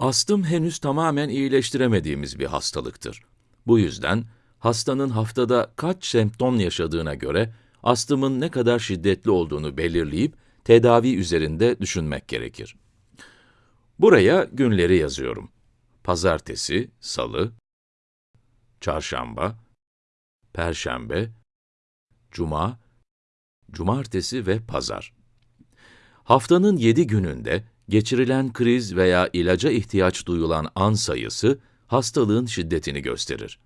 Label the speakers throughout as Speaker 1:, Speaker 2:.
Speaker 1: Astım henüz tamamen iyileştiremediğimiz bir hastalıktır. Bu yüzden hastanın haftada kaç semptom yaşadığına göre astımın ne kadar şiddetli olduğunu belirleyip tedavi üzerinde düşünmek gerekir. Buraya günleri yazıyorum. Pazartesi, salı, çarşamba, perşembe, cuma, cumartesi ve pazar. Haftanın 7 gününde geçirilen kriz veya ilaca ihtiyaç duyulan an sayısı hastalığın şiddetini gösterir.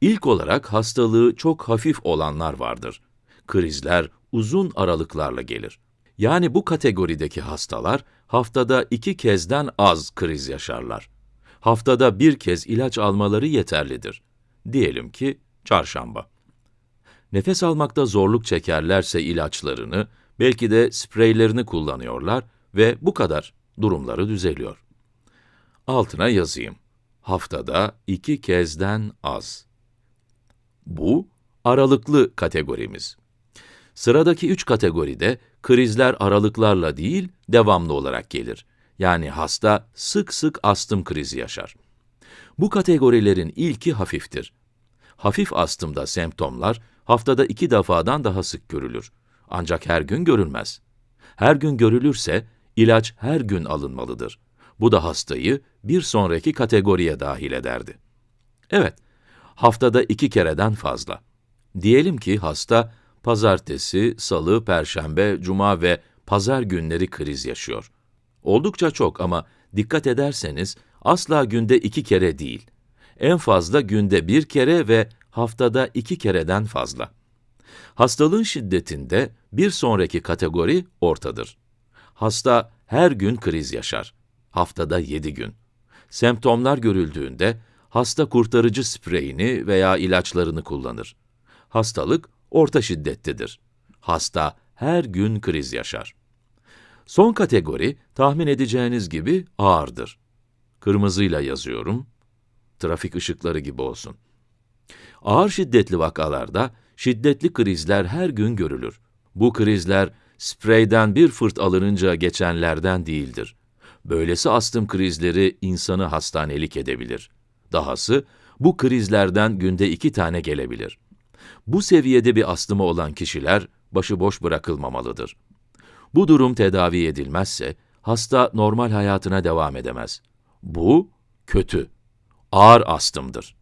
Speaker 1: İlk olarak hastalığı çok hafif olanlar vardır. Krizler uzun aralıklarla gelir. Yani bu kategorideki hastalar haftada iki kezden az kriz yaşarlar. Haftada bir kez ilaç almaları yeterlidir. Diyelim ki çarşamba. Nefes almakta zorluk çekerlerse ilaçlarını, belki de spreylerini kullanıyorlar ve bu kadar durumları düzeliyor. Altına yazayım. Haftada iki kezden az. Bu, aralıklı kategorimiz. Sıradaki üç kategoride krizler aralıklarla değil, devamlı olarak gelir. Yani hasta sık sık astım krizi yaşar. Bu kategorilerin ilki hafiftir. Hafif astımda semptomlar haftada iki defadan daha sık görülür. Ancak her gün görülmez. Her gün görülürse ilaç her gün alınmalıdır. Bu da hastayı bir sonraki kategoriye dahil ederdi. Evet, haftada iki kereden fazla. Diyelim ki hasta pazartesi, salı, perşembe, cuma ve pazar günleri kriz yaşıyor. Oldukça çok ama dikkat ederseniz asla günde iki kere değil. En fazla günde bir kere ve haftada iki kereden fazla. Hastalığın şiddetinde bir sonraki kategori ortadır. Hasta her gün kriz yaşar. Haftada 7 gün. Semptomlar görüldüğünde hasta kurtarıcı spreyini veya ilaçlarını kullanır. Hastalık orta şiddettedir. Hasta her gün kriz yaşar. Son kategori tahmin edeceğiniz gibi ağırdır. Kırmızıyla yazıyorum. Trafik ışıkları gibi olsun. Ağır şiddetli vakalarda şiddetli krizler her gün görülür. Bu krizler spreyden bir fırt alınınca geçenlerden değildir. Böylesi astım krizleri insanı hastanelik edebilir. Dahası, bu krizlerden günde iki tane gelebilir. Bu seviyede bir astımı olan kişiler başıboş bırakılmamalıdır. Bu durum tedavi edilmezse, hasta normal hayatına devam edemez. Bu, kötü, ağır astımdır.